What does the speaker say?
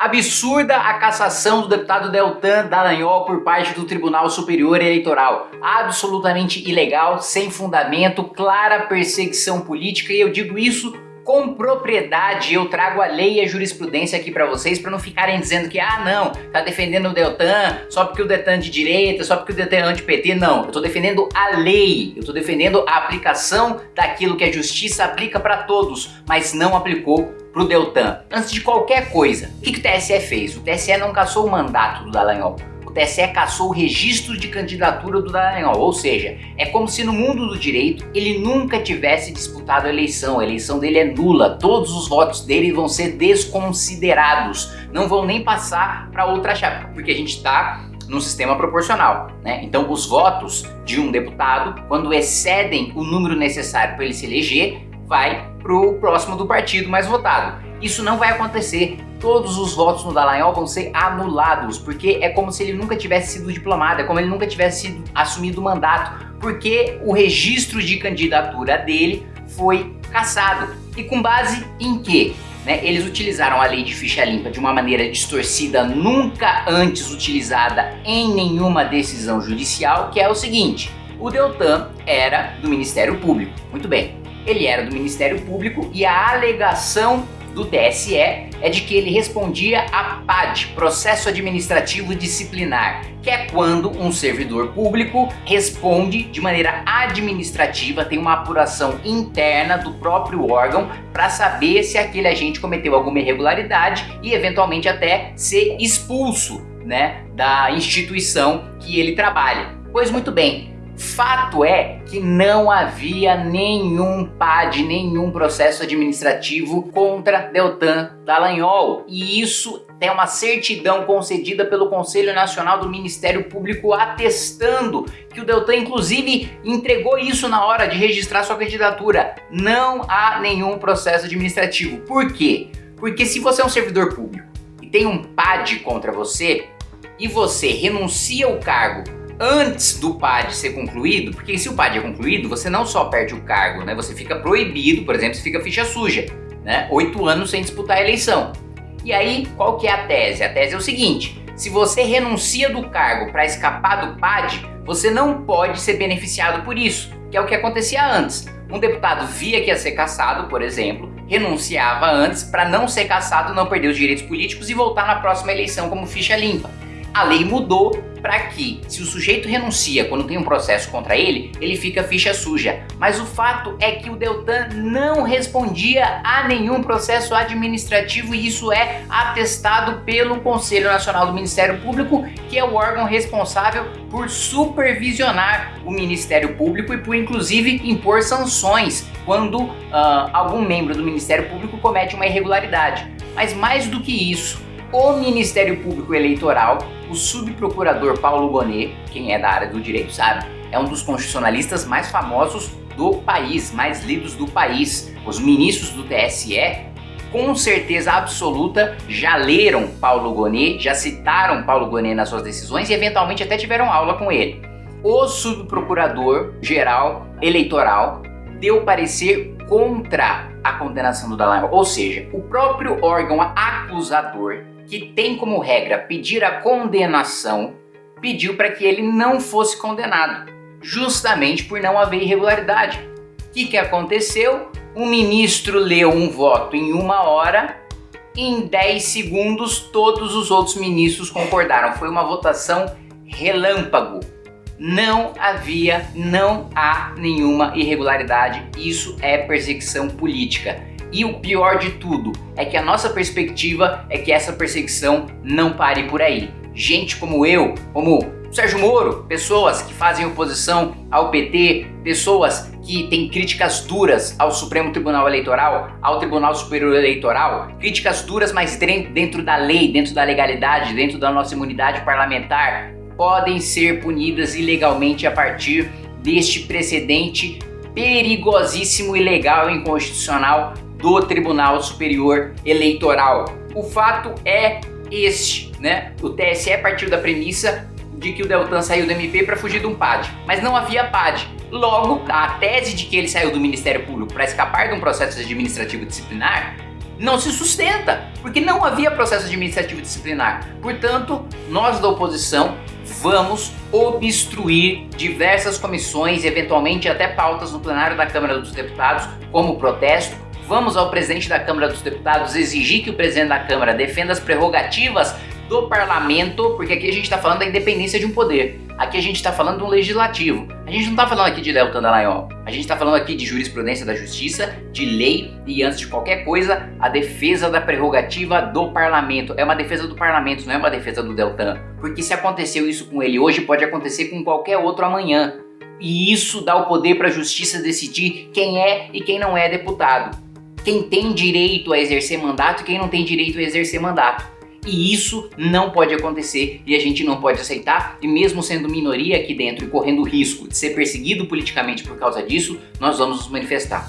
Absurda a cassação do deputado Deltan Dallagnol por parte do Tribunal Superior Eleitoral. Absolutamente ilegal, sem fundamento, clara perseguição política e eu digo isso com propriedade eu trago a lei e a jurisprudência aqui para vocês para não ficarem dizendo que ah não, tá defendendo o Deltan só porque o Deltan é de direita, só porque o Deltan é anti-PT, não. Eu tô defendendo a lei, eu tô defendendo a aplicação daquilo que a justiça aplica para todos, mas não aplicou pro Deltan. Antes de qualquer coisa, o que, que o TSE fez? O TSE não cassou o mandato do Dallagnol o TSE cassou o registro de candidatura do Dallagnol, ou seja, é como se no mundo do direito ele nunca tivesse disputado a eleição, a eleição dele é nula, todos os votos dele vão ser desconsiderados, não vão nem passar para outra chapa, porque a gente está no sistema proporcional, né? Então os votos de um deputado, quando excedem o número necessário para ele se eleger, vai para o próximo do partido mais votado. Isso não vai acontecer. Todos os votos no Dallagnol vão ser anulados, porque é como se ele nunca tivesse sido diplomado, é como ele nunca tivesse sido assumido o mandato, porque o registro de candidatura dele foi cassado. E com base em quê? Né, eles utilizaram a lei de ficha limpa de uma maneira distorcida, nunca antes utilizada em nenhuma decisão judicial, que é o seguinte, o Deltan era do Ministério Público. Muito bem, ele era do Ministério Público e a alegação do TSE é de que ele respondia a PAD, Processo Administrativo Disciplinar, que é quando um servidor público responde de maneira administrativa, tem uma apuração interna do próprio órgão para saber se aquele agente cometeu alguma irregularidade e eventualmente até ser expulso né, da instituição que ele trabalha. Pois muito bem, Fato é que não havia nenhum PAD, nenhum processo administrativo contra Deltan Dallagnol. E isso tem uma certidão concedida pelo Conselho Nacional do Ministério Público atestando que o Deltan inclusive entregou isso na hora de registrar sua candidatura. Não há nenhum processo administrativo. Por quê? Porque se você é um servidor público e tem um PAD contra você e você renuncia ao cargo antes do PAD ser concluído, porque se o PAD é concluído, você não só perde o cargo, né? Você fica proibido, por exemplo, você fica ficha suja, né? Oito anos sem disputar a eleição. E aí, qual que é a tese? A tese é o seguinte, se você renuncia do cargo para escapar do PAD, você não pode ser beneficiado por isso, que é o que acontecia antes. Um deputado via que ia ser caçado, por exemplo, renunciava antes para não ser caçado, não perder os direitos políticos e voltar na próxima eleição como ficha limpa. A lei mudou para que, se o sujeito renuncia quando tem um processo contra ele, ele fica ficha suja. Mas o fato é que o Deltan não respondia a nenhum processo administrativo e isso é atestado pelo Conselho Nacional do Ministério Público, que é o órgão responsável por supervisionar o Ministério Público e por inclusive impor sanções quando uh, algum membro do Ministério Público comete uma irregularidade. Mas mais do que isso, o Ministério Público Eleitoral, o subprocurador Paulo Bonet, quem é da área do direito sabe, é um dos constitucionalistas mais famosos do país, mais lidos do país. Os ministros do TSE, com certeza absoluta, já leram Paulo Bonet, já citaram Paulo Bonet nas suas decisões e eventualmente até tiveram aula com ele. O subprocurador geral eleitoral deu parecer contra a condenação do Dallagnol, ou seja, o próprio órgão acusador que tem como regra pedir a condenação, pediu para que ele não fosse condenado, justamente por não haver irregularidade. O que, que aconteceu? O ministro leu um voto em uma hora, em 10 segundos todos os outros ministros concordaram. Foi uma votação relâmpago. Não havia, não há nenhuma irregularidade. Isso é perseguição política. E o pior de tudo é que a nossa perspectiva é que essa perseguição não pare por aí. Gente como eu, como Sérgio Moro, pessoas que fazem oposição ao PT, pessoas que têm críticas duras ao Supremo Tribunal Eleitoral, ao Tribunal Superior Eleitoral, críticas duras, mas dentro da lei, dentro da legalidade, dentro da nossa imunidade parlamentar, podem ser punidas ilegalmente a partir deste precedente perigosíssimo, ilegal e inconstitucional do Tribunal Superior Eleitoral. O fato é este, né? O TSE partiu da premissa de que o Deltan saiu do MP para fugir de um PAD, mas não havia PAD. Logo, a tese de que ele saiu do Ministério Público para escapar de um processo administrativo disciplinar não se sustenta, porque não havia processo administrativo disciplinar. Portanto, nós da oposição vamos obstruir diversas comissões, eventualmente até pautas no plenário da Câmara dos Deputados, como protesto. Vamos ao presidente da Câmara dos Deputados exigir que o presidente da Câmara defenda as prerrogativas do parlamento, porque aqui a gente está falando da independência de um poder. Aqui a gente está falando de um legislativo. A gente não está falando aqui de Deltan Dallagnol. A gente está falando aqui de jurisprudência da justiça, de lei e, antes de qualquer coisa, a defesa da prerrogativa do parlamento. É uma defesa do parlamento, não é uma defesa do Deltan. Porque se aconteceu isso com ele hoje, pode acontecer com qualquer outro amanhã. E isso dá o poder para a justiça decidir quem é e quem não é deputado. Quem tem direito a exercer mandato e quem não tem direito a exercer mandato. E isso não pode acontecer e a gente não pode aceitar. E mesmo sendo minoria aqui dentro e correndo risco de ser perseguido politicamente por causa disso, nós vamos nos manifestar.